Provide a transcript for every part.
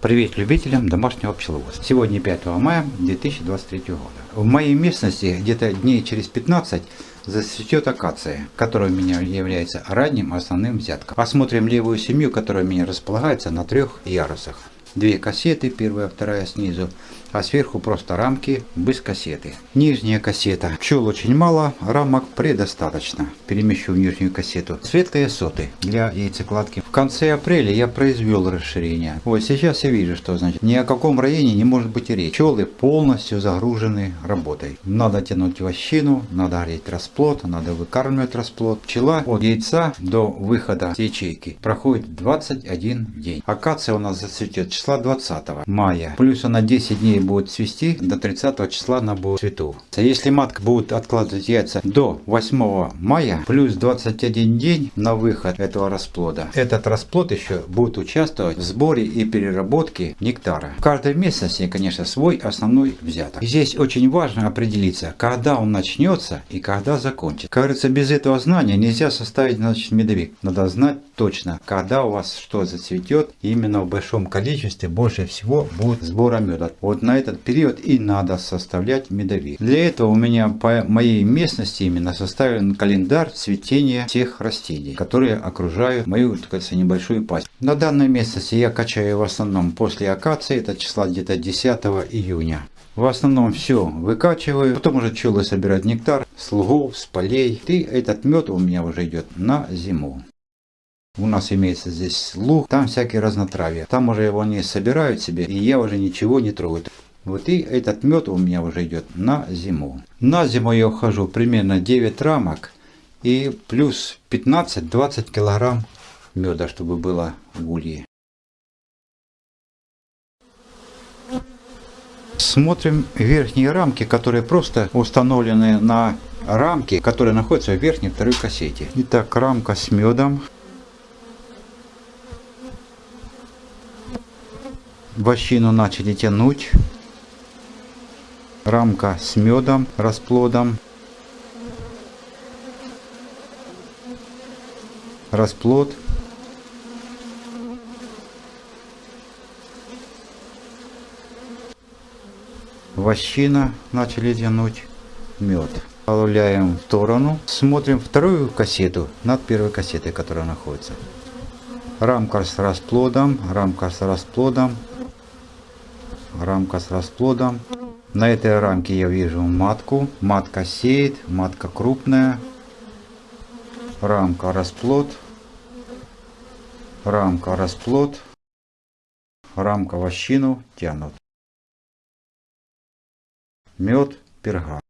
Привет любителям домашнего пчеловодства. Сегодня 5 мая 2023 года. В моей местности где-то дней через 15 зацветет акация, которая у меня является ранним основным взятком. Посмотрим левую семью, которая у меня располагается на трех ярусах. Две кассеты, первая, вторая снизу, а сверху просто рамки без кассеты. Нижняя кассета. Пчел очень мало, рамок предостаточно. Перемещу в нижнюю кассету. Светлые соты для яйцекладки. В конце апреля я произвел расширение. Вот сейчас я вижу, что значит ни о каком районе не может быть и речи. Пчелы полностью загружены работой. Надо тянуть вощину, надо греть расплод, надо выкармливать расплод. Пчела от яйца до выхода с ячейки проходит 21 день. Акация у нас зацветет числа 20 мая. Плюс она 10 дней будет цвести, до 30 числа она будет цвету. Если матка будет откладывать яйца до 8 мая, плюс 21 день на выход этого расплода, этот расплод еще будет участвовать в сборе и переработке нектара. В каждой местности, конечно, свой основной взяток. Здесь очень важно определиться, когда он начнется и когда закончится. Кажется, без этого знания нельзя составить значит, медовик. Надо знать точно, когда у вас что зацветет. именно в большом количестве больше всего будет сбора меда. Вот на этот период и надо составлять медовик. Для этого у меня по моей местности именно составлен календарь цветения всех растений, которые окружают мою, так сказать, небольшую пасть. На данной местности я качаю в основном после акации, это числа где-то 10 июня. В основном все выкачиваю, потом уже пчелы собирают нектар с лугов, с полей. И этот мед у меня уже идет на зиму. У нас имеется здесь луг, там всякие разнотравья. Там уже его не собирают себе, и я уже ничего не трогаю. Вот и этот мед у меня уже идет на зиму. На зиму я ухожу примерно 9 рамок и плюс 15-20 килограмм меда, чтобы было в улье. Смотрим верхние рамки, которые просто установлены на рамки, которые находятся в верхней второй кассете. Итак, рамка с медом. Вощину начали тянуть рамка с медом, расплодом. Расплод. Вощина начали тянуть мед. Добавляем в сторону. Смотрим вторую кассету над первой кассетой, которая находится. Рамка с расплодом, рамка с расплодом, рамка с расплодом. На этой рамке я вижу матку. Матка сеет, матка крупная. Рамка расплод. Рамка расплод. Рамка вощину тянут. Мед перга.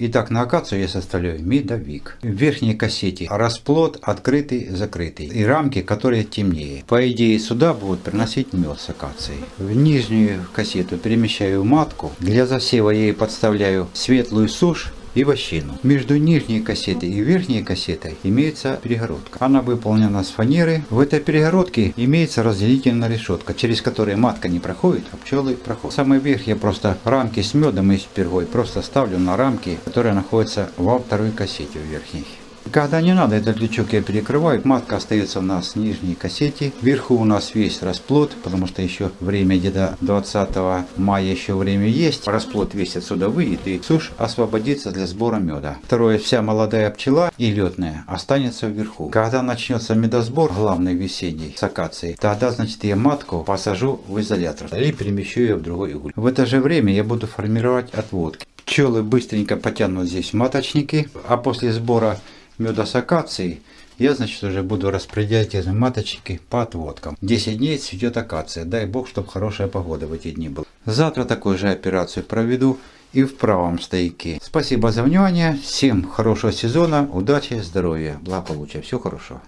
Итак, на акацию я составляю медовик. В верхней кассете расплод открытый, закрытый. И рамки, которые темнее. По идее, сюда будут приносить мед с акацией. В нижнюю кассету перемещаю матку. Для засева я ей подставляю светлую сушь и вощину. Между нижней кассетой и верхней кассетой имеется перегородка. Она выполнена с фанеры. В этой перегородке имеется разделительная решетка, через которую матка не проходит, а пчелы проходят. Самый верх я просто рамки с медом и с пергой просто ставлю на рамки, которые находятся во второй кассете в верхней. Когда не надо, этот лючок я перекрываю. Матка остается у нас в нижней кассете. Вверху у нас весь расплод, потому что еще время где-то 20 мая еще время есть. Расплод весь отсюда выйдет и сушь освободится для сбора меда. Второе, вся молодая пчела и летная останется вверху. Когда начнется медосбор, главный весенний, с акацией, тогда, значит, я матку посажу в изолятор или перемещу ее в другой уголь. В это же время я буду формировать отводки. Пчелы быстренько потянут здесь маточники, а после сбора меда с акацией, я, значит, уже буду распределять эти маточки по отводкам. 10 дней цветет акация. Дай бог, чтобы хорошая погода в эти дни была. Завтра такую же операцию проведу и в правом стояке. Спасибо за внимание. Всем хорошего сезона, удачи, здоровья, благополучия. Всего хорошего.